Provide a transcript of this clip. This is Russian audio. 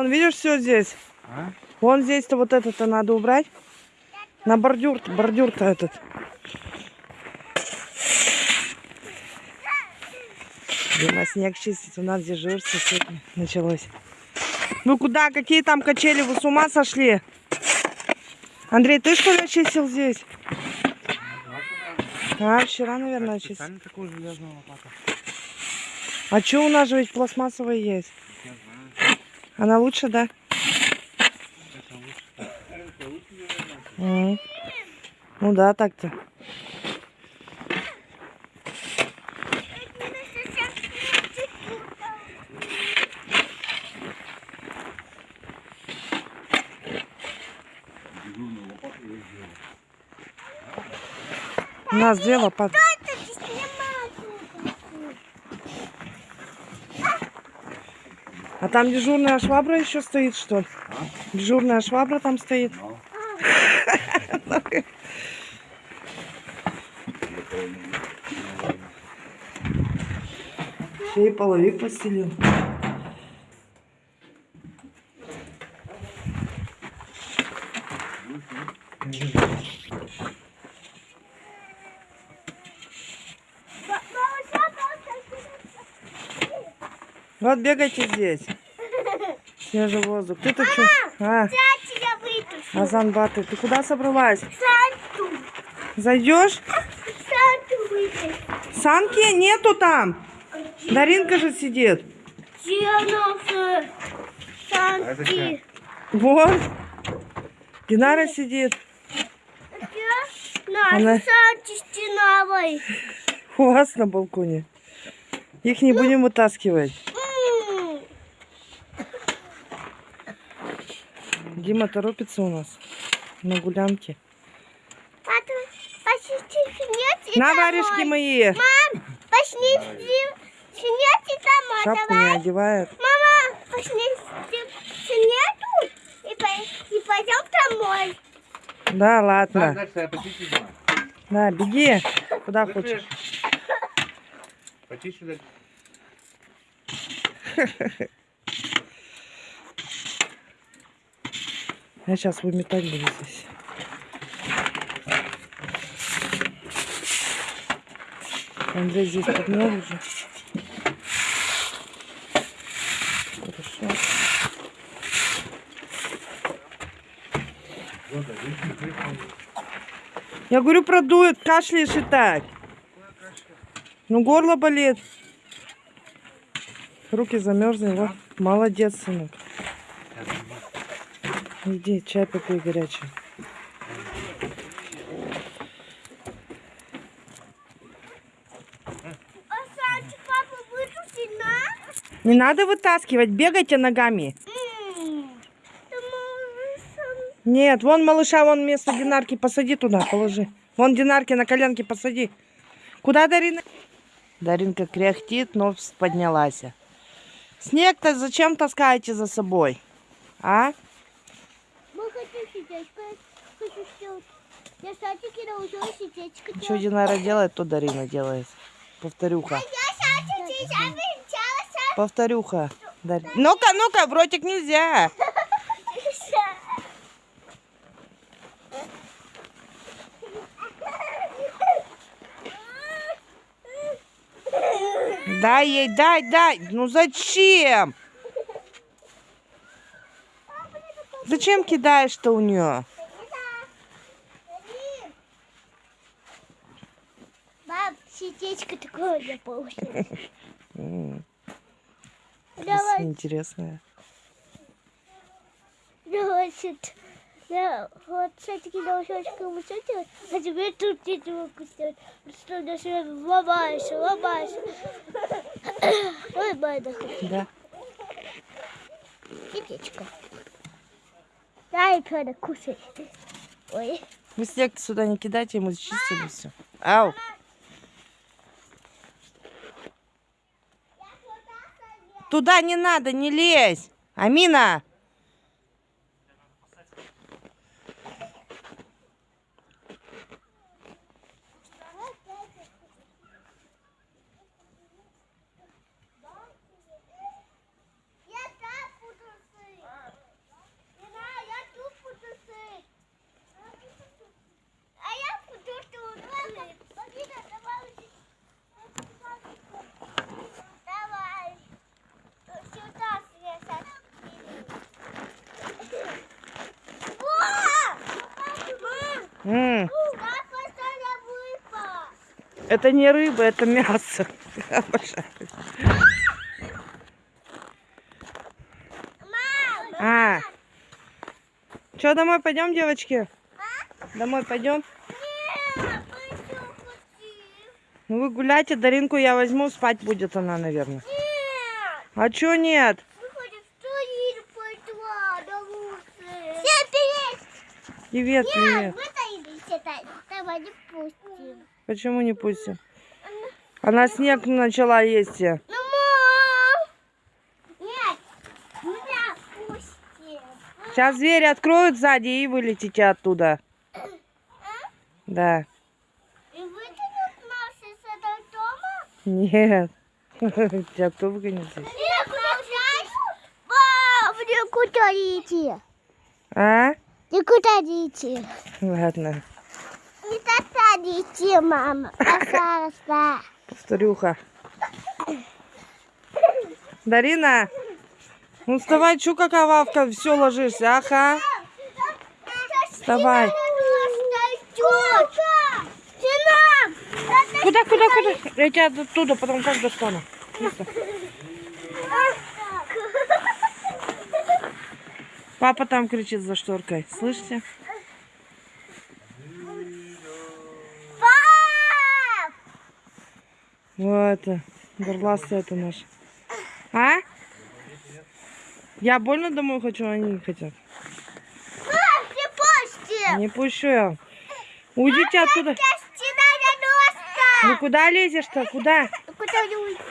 Вон, видишь, все здесь. А? Вон здесь-то вот это-то надо убрать. На бордюр, бордюр-то этот. Дима снег чистить, у нас дежурство сегодня началось. Вы куда? Какие там качели? Вы с ума сошли? Андрей, ты что ли очистил здесь? А, вчера, наверное, очистил. А что у нас же ведь пластмассовая есть? Она лучше, да? Ну да, так-то. У нас две лопаты. Там дежурная швабра еще стоит, что ли? Дежурная швабра там стоит. Еще и половик постелил. Вот бегайте здесь. Свежий воздух. Ты-то что? А. Азан Баты, ты куда собралась? Санту. Зайдешь? Санту вытащу. Санки нету там. Даринка же сидит. Где наша Санти? Вот. Динара сидит. Где наша Она- Санти стеновой? У вас на балконе. Их не будем вытаскивать. М, Дима торопится у нас на гулянке. Папа, пошли снять и На варежки мои. Мам, пошли снять и домой. Шапку не Давай. одевает. Мама, пошли снять и, по- и пойдем домой. Да, ладно. дальше. Да, беги. Куда хочешь. Почищу дальше. Я сейчас выметать буду здесь. Андрей здесь подмел уже. Хорошо. Я говорю, продует, кашляешь и так. Ну, горло болит. Руки замерзли. Вот. Молодец, сынок. Иди, чай попей горячий. Не надо вытаскивать, бегайте ногами. Нет, вон малыша, вон вместо Динарки посади туда, положи. Вон Динарки на коленке посади. Куда Дарина? Даринка кряхтит, но поднялась. Снег-то зачем таскаете за собой? А? Мы хотим сердечко. Хочу сделать. Я садики научилась сердечко Что Динара делает, то Дарина делает. Повторюха. Венчалась. Повторюха. Дар- Ну-ка, ну-ка, в ротик нельзя. Дай ей, дай, дай. Ну зачем? Зачем кидаешь-то у нее? Баб, сердечко такое я получила. Давай, Интересная. давай, сет. Я вот садики научилась кому делать, а теперь тут не могу сделать. Что на ломаешь, ломаешь. Ой, Майда, Да. сердечко. Дай, Пёна, кушай. Ой. Вы снег сюда не кидайте, мы зачистили все. Ау. Туда не надо, не лезь. Амина. М, выпал. Это не рыба, это мясо. Обожаю. А. Что, домой пойдем, девочки? Домой пойдем? нет? Ну вы гуляйте, Даринку я возьму, спать будет она, наверное. Нет, А чё нет? Всем привет. Привет, Нет, привет. Давай не пустим. Почему не пустим? Она снег начала есть. Ну, мам! Нет, меня пустим. Сейчас двери откроют сзади и вылетите оттуда. Да. И вытянут нас из этого дома? Нет. Тебя кто выгонит здесь? Нет, Мам, не идти. А? Не идти. Ладно. Не идти, мама. Пожалуйста. Повторюха. Дарина, ну вставай, чё какая вавка, все ложишься, ага. Вставай. Куда, куда, куда? Я тебя оттуда потом как достану. Папа там кричит за шторкой. Слышите? Вот это. Горластый это наш. А? Я больно домой хочу, а они не хотят. Ты пусти! Не пущу я. Уйдите оттуда. Ну куда лезешь-то? Куда? Куда не уйти?